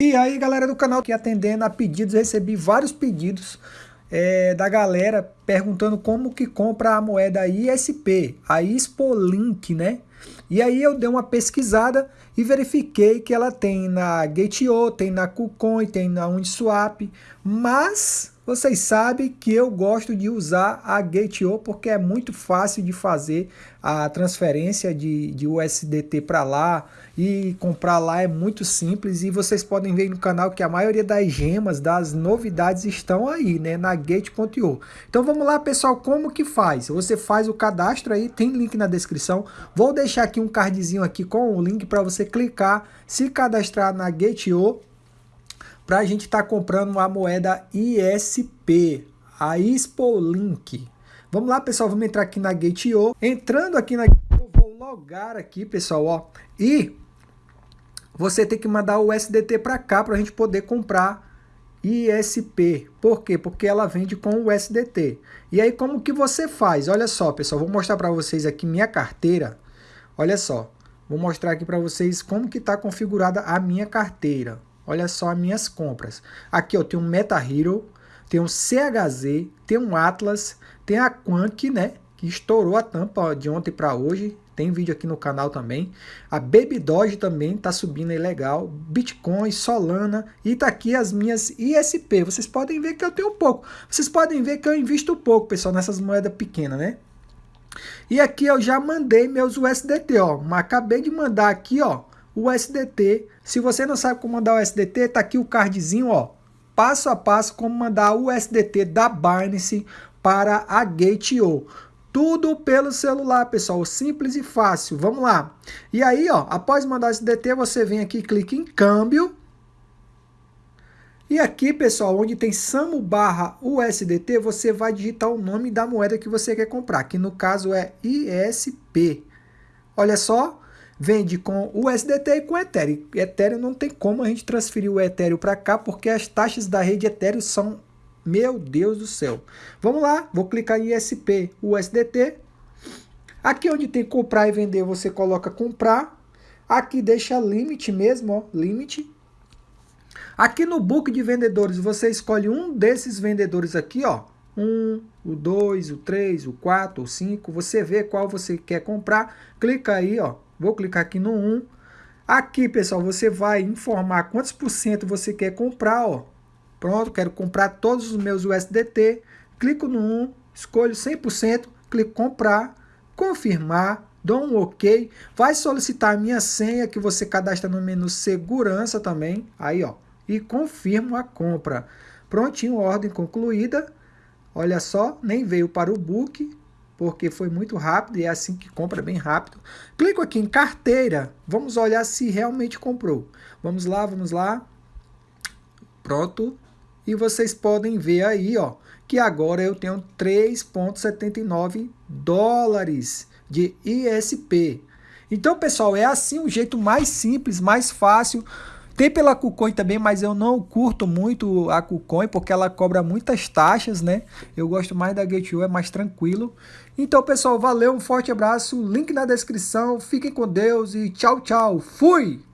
E aí galera do canal que atendendo a pedidos, recebi vários pedidos é, da galera perguntando como que compra a moeda ISP, a Link, né? E aí eu dei uma pesquisada e verifiquei que ela tem na Gate.io, tem na KuCoin, tem na Uniswap, mas vocês sabem que eu gosto de usar a Gate.io porque é muito fácil de fazer a transferência de, de USDT para lá e comprar lá é muito simples e vocês podem ver no canal que a maioria das gemas, das novidades estão aí, né, na Gate.io. Então vamos lá pessoal, como que faz? Você faz o cadastro aí, tem link na descrição, vou deixar aqui um cardzinho aqui com o link para você clicar, se cadastrar na Gate.io para a gente estar tá comprando a moeda ISP, a Link. Vamos lá, pessoal, vamos entrar aqui na Gate.io. Entrando aqui na Gate.io, vou logar aqui, pessoal, ó. E você tem que mandar o USDT para cá para a gente poder comprar ISP. Por quê? Porque ela vende com o USDT. E aí, como que você faz? Olha só, pessoal, vou mostrar para vocês aqui minha carteira. Olha só, vou mostrar aqui para vocês como que está configurada a minha carteira. Olha só as minhas compras. Aqui eu tenho um Meta Hero, tem um CHZ, tem um Atlas, tem a Quank, né? Que estourou a tampa de ontem para hoje. Tem vídeo aqui no canal também. A Baby Doge também tá subindo aí legal. Bitcoin, Solana e tá aqui as minhas ISP. Vocês podem ver que eu tenho pouco. Vocês podem ver que eu invisto pouco, pessoal, nessas moedas pequenas, né? E aqui eu já mandei meus USDT, ó. Acabei de mandar aqui, ó o SDT. Se você não sabe como mandar o SDT, tá aqui o cardzinho, ó, passo a passo como mandar o SDT da Binance para a Gate.io. Tudo pelo celular, pessoal, simples e fácil. Vamos lá. E aí, ó, após mandar o SDT, você vem aqui, clica em câmbio. E aqui, pessoal, onde tem SAMU barra USDT, você vai digitar o nome da moeda que você quer comprar, que no caso é ISP. Olha só, vende com USDT e com Ethereum. Ethereum não tem como a gente transferir o Ethereum para cá, porque as taxas da rede Ethereum são, meu Deus do céu. Vamos lá, vou clicar em ISP USDT. Aqui onde tem comprar e vender, você coloca comprar. Aqui deixa limite mesmo, ó, limite. Aqui no book de vendedores, você escolhe um desses vendedores aqui, ó. Um, o 2, o 3, o 4, o 5. Você vê qual você quer comprar. Clica aí, ó Vou clicar aqui no 1. Aqui, pessoal, você vai informar quantos por cento você quer comprar, ó. Pronto, quero comprar todos os meus USDT. Clico no 1, escolho 100%, clico comprar, confirmar, dou um OK. Vai solicitar minha senha que você cadastra no menu segurança também. Aí, ó. E confirmo a compra. Prontinho, ordem concluída. Olha só, nem veio para o book porque foi muito rápido e é assim que compra bem rápido. Clico aqui em carteira, vamos olhar se realmente comprou. Vamos lá, vamos lá. Pronto. E vocês podem ver aí, ó, que agora eu tenho 3.79 dólares de ISP. Então, pessoal, é assim o jeito mais simples, mais fácil tem pela KuCoin também, mas eu não curto muito a KuCoin porque ela cobra muitas taxas, né? Eu gosto mais da Gate.io, é mais tranquilo. Então, pessoal, valeu, um forte abraço, link na descrição, fiquem com Deus e tchau, tchau, fui!